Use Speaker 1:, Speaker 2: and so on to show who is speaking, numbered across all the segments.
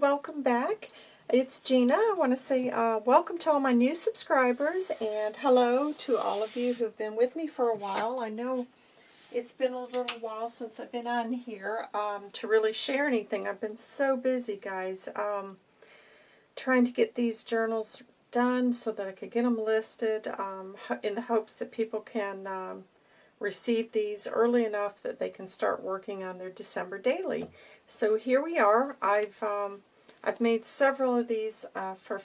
Speaker 1: welcome back. It's Gina. I want to say uh, welcome to all my new subscribers and hello to all of you who've been with me for a while. I know it's been a little while since I've been on here um, to really share anything. I've been so busy, guys, um, trying to get these journals done so that I could get them listed um, in the hopes that people can um, receive these early enough that they can start working on their December daily. So here we are. I've um, I've made several of these uh, for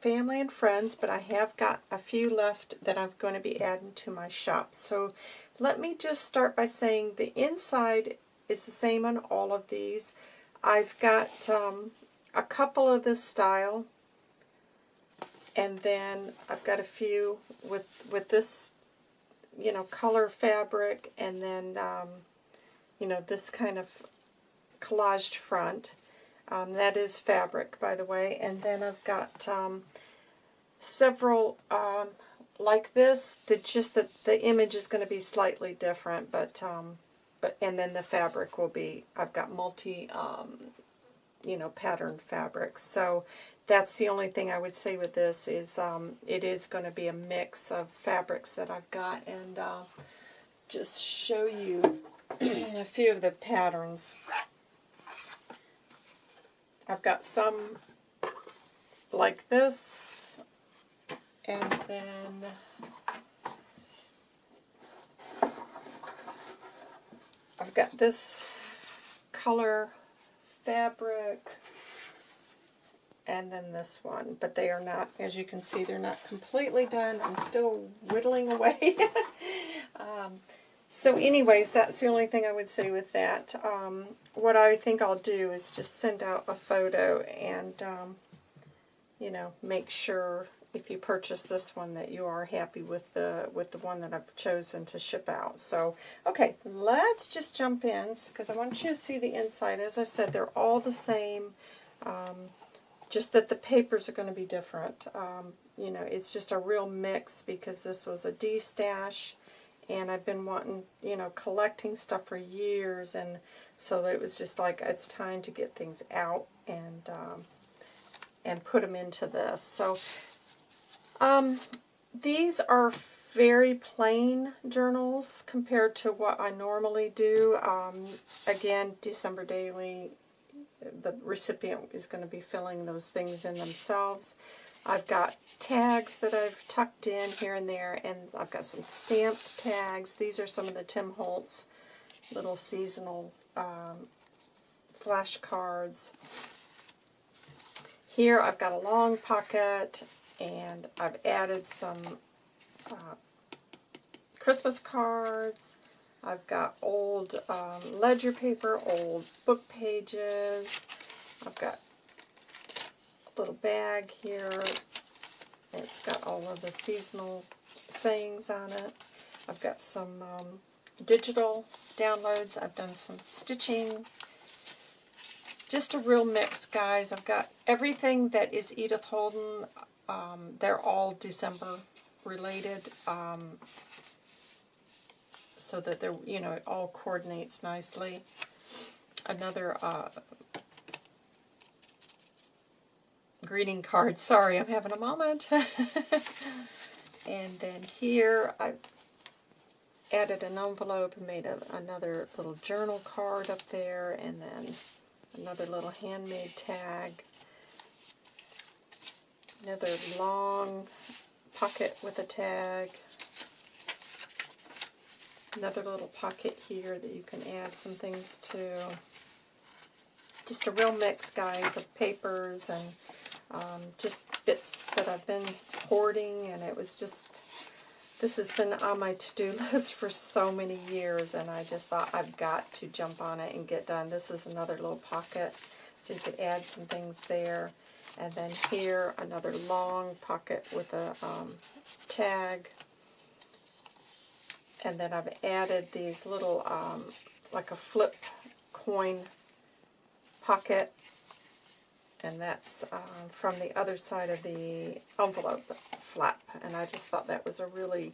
Speaker 1: family and friends, but I have got a few left that I'm going to be adding to my shop. So let me just start by saying the inside is the same on all of these. I've got um, a couple of this style, and then I've got a few with with this, you know, color fabric, and then, um, you know, this kind of collaged front. Um, that is fabric, by the way. And then I've got um, several um, like this. That just that the image is going to be slightly different, but um, but and then the fabric will be. I've got multi, um, you know, pattern fabrics. So that's the only thing I would say with this is um, it is going to be a mix of fabrics that I've got, and uh, just show you a few of the patterns. I've got some like this, and then I've got this color fabric, and then this one, but they are not, as you can see, they're not completely done. I'm still whittling away. um, so anyways, that's the only thing I would say with that. Um, what I think I'll do is just send out a photo and, um, you know, make sure if you purchase this one that you are happy with the with the one that I've chosen to ship out. So, okay, let's just jump in because I want you to see the inside. As I said, they're all the same, um, just that the papers are going to be different. Um, you know, it's just a real mix because this was a destash and I've been wanting, you know, collecting stuff for years, and so it was just like, it's time to get things out and, um, and put them into this. So, um, these are very plain journals compared to what I normally do. Um, again, December Daily, the recipient is going to be filling those things in themselves. I've got tags that I've tucked in here and there, and I've got some stamped tags. These are some of the Tim Holtz little seasonal um, flashcards. Here I've got a long pocket, and I've added some uh, Christmas cards. I've got old um, ledger paper, old book pages. I've got little bag here. It's got all of the seasonal sayings on it. I've got some um, digital downloads. I've done some stitching. Just a real mix, guys. I've got everything that is Edith Holden. Um, they're all December related. Um, so that they're, you know, it all coordinates nicely. Another uh, greeting card. Sorry, I'm having a moment. and then here I added an envelope and made a, another little journal card up there and then another little handmade tag. Another long pocket with a tag. Another little pocket here that you can add some things to. Just a real mix, guys, of papers and um, just bits that I've been hoarding, and it was just, this has been on my to-do list for so many years, and I just thought I've got to jump on it and get done. This is another little pocket, so you could add some things there. And then here, another long pocket with a um, tag. And then I've added these little, um, like a flip coin pocket and that's uh, from the other side of the envelope flap, and I just thought that was a really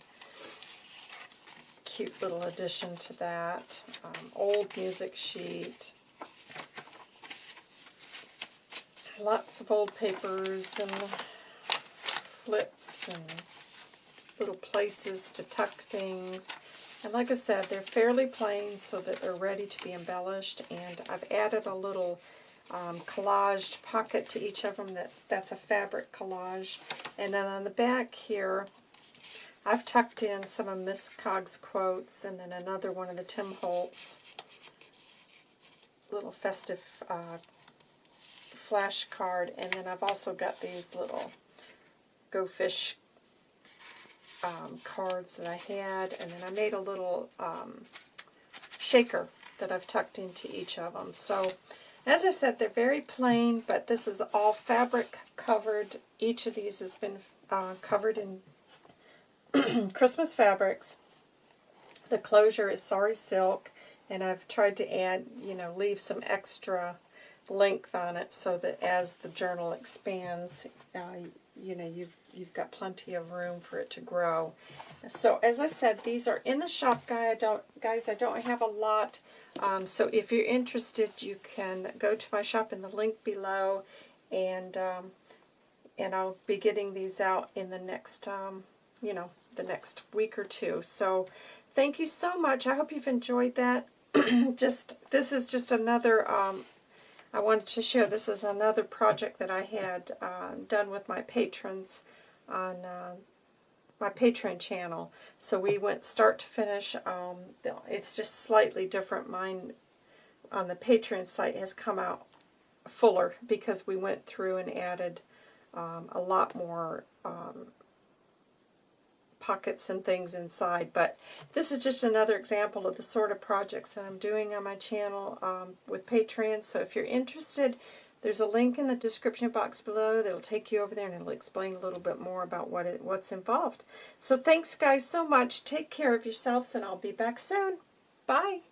Speaker 1: cute little addition to that. Um, old music sheet. lots of old papers and flips and little places to tuck things. And like I said, they're fairly plain so that they're ready to be embellished. And I've added a little um, collaged pocket to each of them. That, that's a fabric collage. And then on the back here, I've tucked in some of Miss Cog's quotes and then another one of the Tim Holtz little festive uh, flash card. And then I've also got these little Go Fish um, cards that I had. And then I made a little um, shaker that I've tucked into each of them. So, as I said, they're very plain, but this is all fabric covered. Each of these has been uh, covered in Christmas fabrics. The closure is Sari Silk, and I've tried to add, you know, leave some extra length on it so that as the journal expands, uh, you know, you've you've got plenty of room for it to grow. So as I said, these are in the shop guy. I don't, guys, I don't have a lot. Um, so if you're interested, you can go to my shop in the link below, and um, and I'll be getting these out in the next, um, you know, the next week or two. So thank you so much. I hope you've enjoyed that. just this is just another um, I wanted to share this is another project that I had uh, done with my patrons on uh, my Patreon channel. So we went start to finish. Um, it's just slightly different. Mine on the Patreon site has come out fuller because we went through and added um, a lot more um, pockets and things inside. But this is just another example of the sort of projects that I'm doing on my channel um, with Patreon. So if you're interested, there's a link in the description box below that'll take you over there and it'll explain a little bit more about what it, what's involved. So thanks guys so much. Take care of yourselves and I'll be back soon. Bye.